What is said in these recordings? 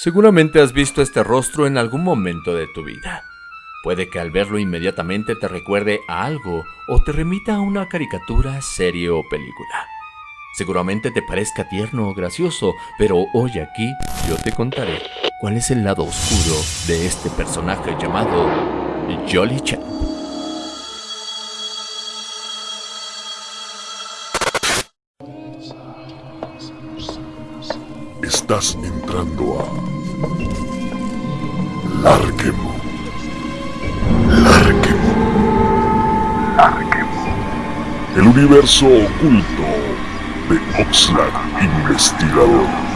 Seguramente has visto este rostro en algún momento de tu vida. Puede que al verlo inmediatamente te recuerde a algo o te remita a una caricatura, serie o película. Seguramente te parezca tierno o gracioso, pero hoy aquí yo te contaré cuál es el lado oscuro de este personaje llamado Jolly Champ. Estás entrando a Larkemo. Larkemo. Larkemo. El universo oculto de Oxlack Investigador.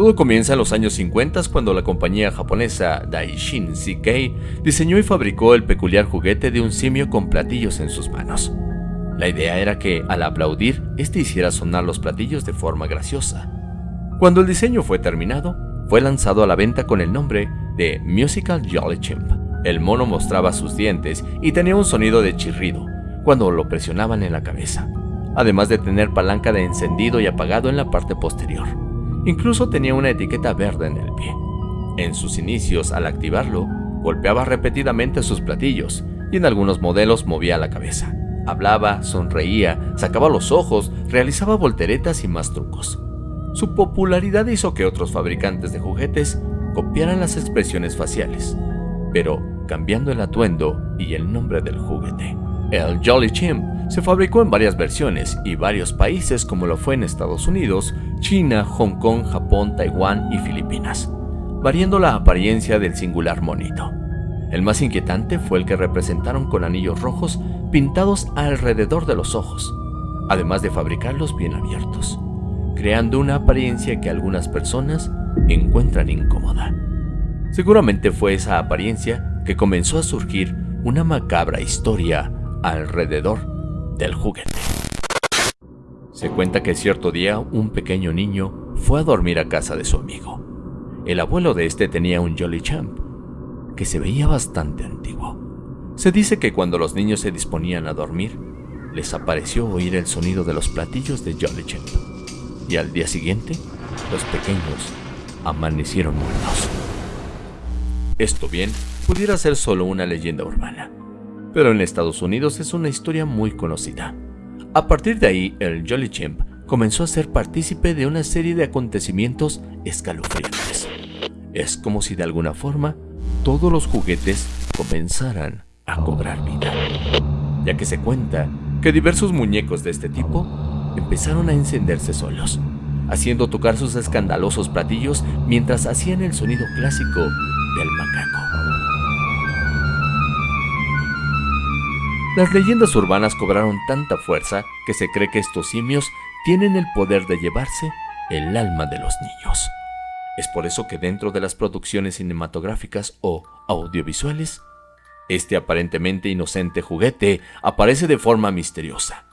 Todo comienza en los años 50 cuando la compañía japonesa Daishin CK diseñó y fabricó el peculiar juguete de un simio con platillos en sus manos. La idea era que, al aplaudir, este hiciera sonar los platillos de forma graciosa. Cuando el diseño fue terminado, fue lanzado a la venta con el nombre de Musical Jolly Chimp. El mono mostraba sus dientes y tenía un sonido de chirrido cuando lo presionaban en la cabeza, además de tener palanca de encendido y apagado en la parte posterior. Incluso tenía una etiqueta verde en el pie. En sus inicios, al activarlo, golpeaba repetidamente sus platillos y en algunos modelos movía la cabeza. Hablaba, sonreía, sacaba los ojos, realizaba volteretas y más trucos. Su popularidad hizo que otros fabricantes de juguetes copiaran las expresiones faciales, pero cambiando el atuendo y el nombre del juguete. El Jolly Chimp se fabricó en varias versiones y varios países como lo fue en Estados Unidos, China, Hong Kong, Japón, Taiwán y Filipinas, variando la apariencia del singular monito. El más inquietante fue el que representaron con anillos rojos pintados alrededor de los ojos, además de fabricarlos bien abiertos, creando una apariencia que algunas personas encuentran incómoda. Seguramente fue esa apariencia que comenzó a surgir una macabra historia alrededor del juguete. Se cuenta que cierto día un pequeño niño fue a dormir a casa de su amigo. El abuelo de este tenía un Jolly Champ, que se veía bastante antiguo. Se dice que cuando los niños se disponían a dormir, les apareció oír el sonido de los platillos de Jolly Champ. Y al día siguiente, los pequeños amanecieron muertos. Esto bien pudiera ser solo una leyenda urbana, pero en Estados Unidos es una historia muy conocida. A partir de ahí, el Jolly Chimp comenzó a ser partícipe de una serie de acontecimientos escalofriantes. Es como si de alguna forma todos los juguetes comenzaran a cobrar vida, ya que se cuenta que diversos muñecos de este tipo empezaron a encenderse solos, haciendo tocar sus escandalosos platillos mientras hacían el sonido clásico del macaco. Las leyendas urbanas cobraron tanta fuerza que se cree que estos simios tienen el poder de llevarse el alma de los niños. Es por eso que dentro de las producciones cinematográficas o audiovisuales, este aparentemente inocente juguete aparece de forma misteriosa,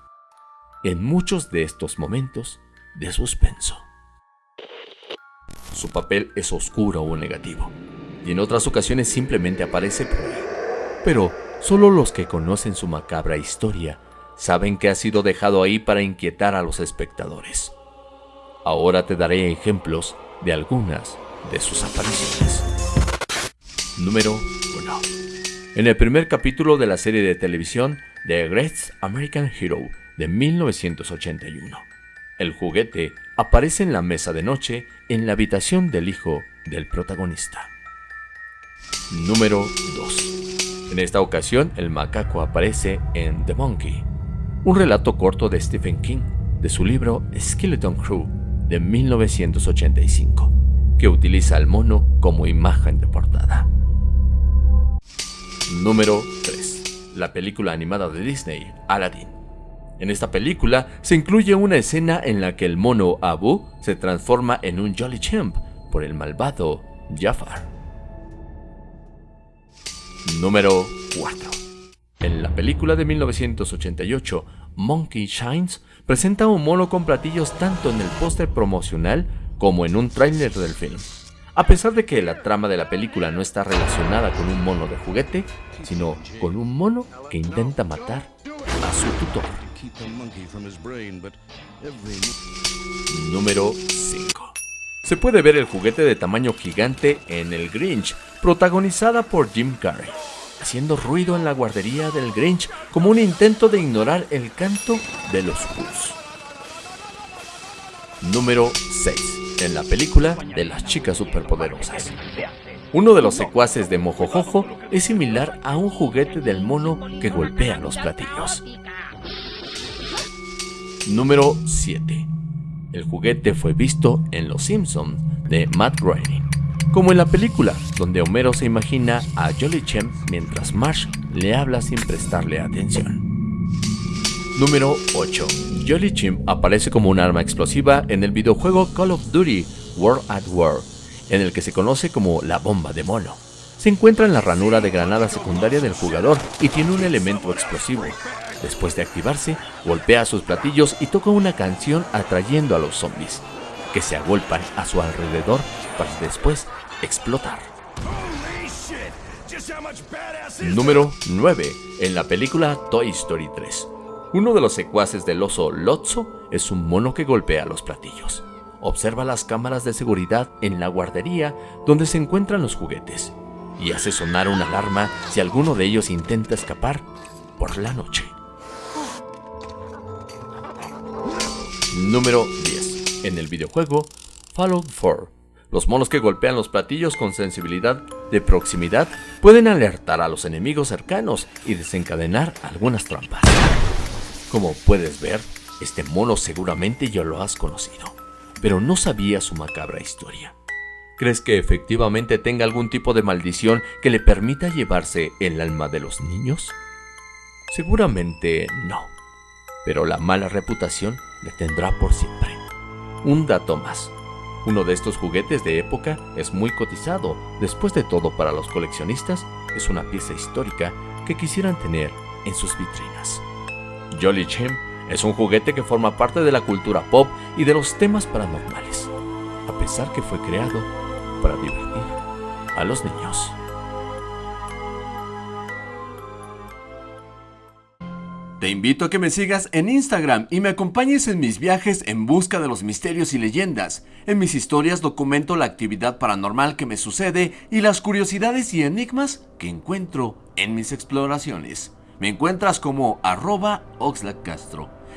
en muchos de estos momentos de suspenso. Su papel es oscuro o negativo, y en otras ocasiones simplemente aparece por ahí. Pero Solo los que conocen su macabra historia saben que ha sido dejado ahí para inquietar a los espectadores. Ahora te daré ejemplos de algunas de sus apariciones. Número 1. En el primer capítulo de la serie de televisión The Great American Hero de 1981, el juguete aparece en la mesa de noche en la habitación del hijo del protagonista. Número 2. En esta ocasión, el macaco aparece en The Monkey, un relato corto de Stephen King de su libro Skeleton Crew de 1985, que utiliza al mono como imagen de portada. Número 3. La película animada de Disney, Aladdin. En esta película se incluye una escena en la que el mono Abu se transforma en un Jolly Champ por el malvado Jafar. Número 4. En la película de 1988, Monkey Shines presenta un mono con platillos tanto en el póster promocional como en un tráiler del film. A pesar de que la trama de la película no está relacionada con un mono de juguete, sino con un mono que intenta matar a su tutor. Número 5. Se puede ver el juguete de tamaño gigante en El Grinch, protagonizada por Jim Carrey, haciendo ruido en la guardería del Grinch como un intento de ignorar el canto de los Who's. Número 6. En la película de las chicas superpoderosas. Uno de los secuaces de Mojojojo es similar a un juguete del mono que golpea los platillos. Número 7. El juguete fue visto en Los Simpsons de Matt Groening, como en la película donde Homero se imagina a Jolly Chem mientras Marsh le habla sin prestarle atención. Número 8. Jolly Chim aparece como un arma explosiva en el videojuego Call of Duty World at War, en el que se conoce como la bomba de mono. Se encuentra en la ranura de granada secundaria del jugador y tiene un elemento explosivo. Después de activarse, golpea sus platillos y toca una canción atrayendo a los zombies, que se agolpan a su alrededor para después explotar. Número 9. En la película Toy Story 3. Uno de los secuaces del oso Lotso es un mono que golpea los platillos. Observa las cámaras de seguridad en la guardería donde se encuentran los juguetes y hace sonar una alarma si alguno de ellos intenta escapar por la noche. Número 10. En el videojuego Fallout 4, los monos que golpean los platillos con sensibilidad de proximidad pueden alertar a los enemigos cercanos y desencadenar algunas trampas. Como puedes ver, este mono seguramente ya lo has conocido, pero no sabía su macabra historia. ¿Crees que efectivamente tenga algún tipo de maldición que le permita llevarse el alma de los niños? Seguramente no, pero la mala reputación le tendrá por siempre. Un dato más. Uno de estos juguetes de época es muy cotizado. Después de todo, para los coleccionistas, es una pieza histórica que quisieran tener en sus vitrinas. Jolly Chim es un juguete que forma parte de la cultura pop y de los temas paranormales, a pesar que fue creado para divertir a los niños. Te invito a que me sigas en Instagram y me acompañes en mis viajes en busca de los misterios y leyendas. En mis historias documento la actividad paranormal que me sucede y las curiosidades y enigmas que encuentro en mis exploraciones. Me encuentras como arroba.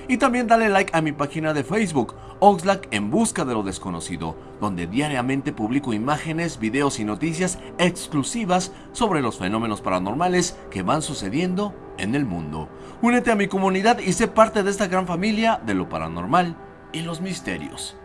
Y también dale like a mi página de Facebook, Oxlack en busca de lo desconocido, donde diariamente publico imágenes, videos y noticias exclusivas sobre los fenómenos paranormales que van sucediendo en el mundo. Únete a mi comunidad y sé parte de esta gran familia de lo paranormal y los misterios.